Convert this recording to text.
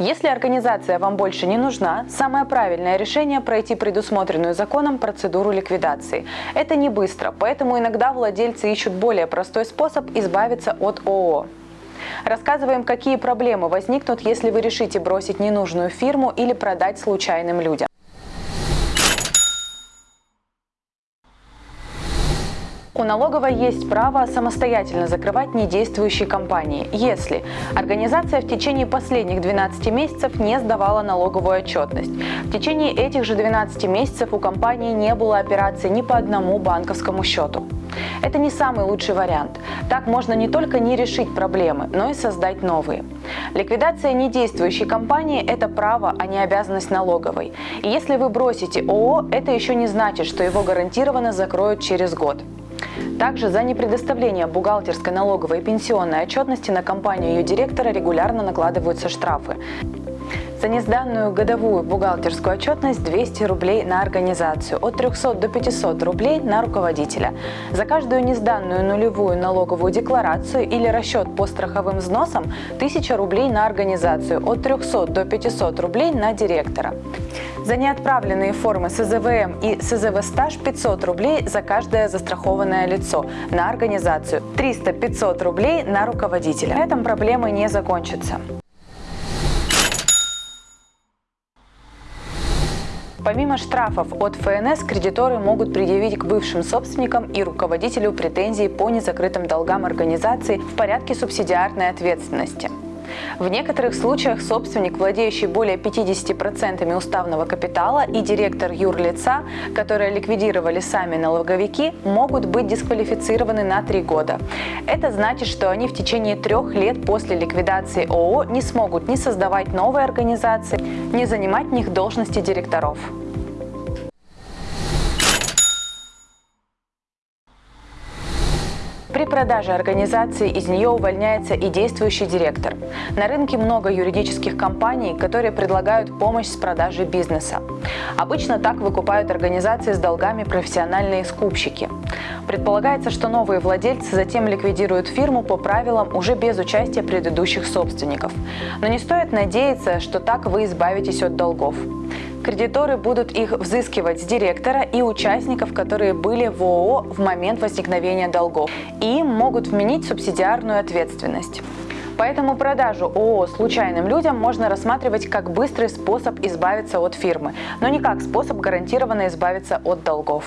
Если организация вам больше не нужна, самое правильное решение – пройти предусмотренную законом процедуру ликвидации. Это не быстро, поэтому иногда владельцы ищут более простой способ избавиться от ООО. Рассказываем, какие проблемы возникнут, если вы решите бросить ненужную фирму или продать случайным людям. У налоговой есть право самостоятельно закрывать недействующие компании, если организация в течение последних 12 месяцев не сдавала налоговую отчетность. В течение этих же 12 месяцев у компании не было операций ни по одному банковскому счету. Это не самый лучший вариант. Так можно не только не решить проблемы, но и создать новые. Ликвидация недействующей компании – это право, а не обязанность налоговой. И если вы бросите ООО, это еще не значит, что его гарантированно закроют через год. Также за непредоставление бухгалтерской, налоговой и пенсионной отчетности на компанию ее директора регулярно накладываются штрафы. За несданную годовую бухгалтерскую отчетность 200 рублей на организацию, от 300 до 500 рублей на руководителя. За каждую несданную нулевую налоговую декларацию или расчет по страховым взносам 1000 рублей на организацию, от 300 до 500 рублей на директора. За неотправленные формы СЗВМ и СЗВ стаж 500 рублей за каждое застрахованное лицо на организацию, 300-500 рублей на руководителя. На этом проблемы не закончатся. Помимо штрафов от ФНС, кредиторы могут предъявить к бывшим собственникам и руководителю претензии по незакрытым долгам организации в порядке субсидиарной ответственности. В некоторых случаях собственник, владеющий более 50% уставного капитала и директор юрлица, которые ликвидировали сами налоговики, могут быть дисквалифицированы на три года. Это значит, что они в течение трех лет после ликвидации ООО не смогут ни создавать новые организации, ни занимать в них должности директоров. При продаже организации из нее увольняется и действующий директор. На рынке много юридических компаний, которые предлагают помощь с продажей бизнеса. Обычно так выкупают организации с долгами профессиональные скупщики. Предполагается, что новые владельцы затем ликвидируют фирму по правилам уже без участия предыдущих собственников. Но не стоит надеяться, что так вы избавитесь от долгов. Кредиторы будут их взыскивать с директора и участников, которые были в ООО в момент возникновения долгов. И им могут вменить субсидиарную ответственность. Поэтому продажу ООО случайным людям можно рассматривать как быстрый способ избавиться от фирмы, но не как способ гарантированно избавиться от долгов.